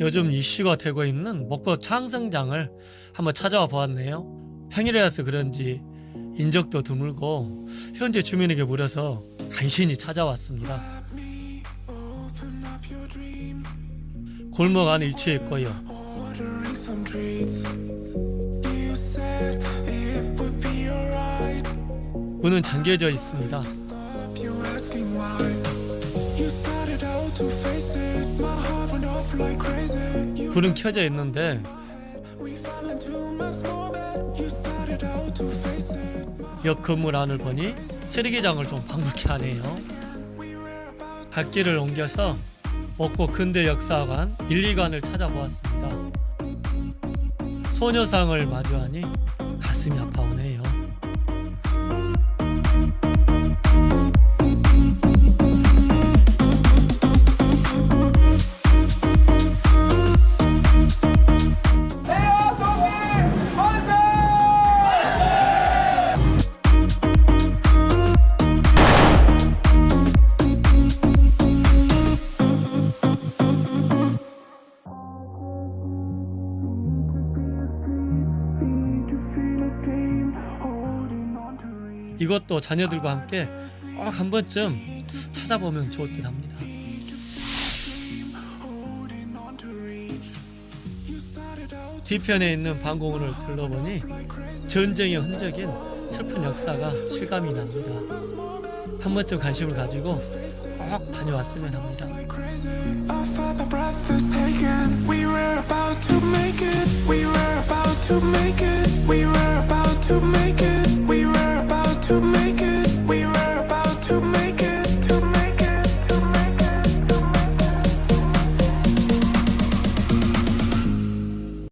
요즘 이슈가 되고 있는 먹고 창성장을 한번 찾아와 보았네요. 평일이라서 그런지 인적도 드물고 현재 주민에게 물어서 간신히 찾아왔습니다. 골목 안에 위치해 있고요. 문은 잠겨져 있습니다. 불은 켜져 있는데. 옆 건물 안을 보니 쓰레기장을 좀 방불케 하네요. 갓길을 옮겨서 먹고 근대 역사관 1, 2관을 찾아보았습니다. 소녀상을 마주하니 가슴이 아파오네요. 이것도 자녀들과 함께 꼭 한 번쯤 찾아보면 좋을 듯 합니다. to 뒤편에 있는 방공호를 둘러보니 전쟁의 흔적인 슬픈 역사가 실감이 납니다. 한 번쯤 관심을 가지고 꼭 다녀왔으면 합니다. crazy.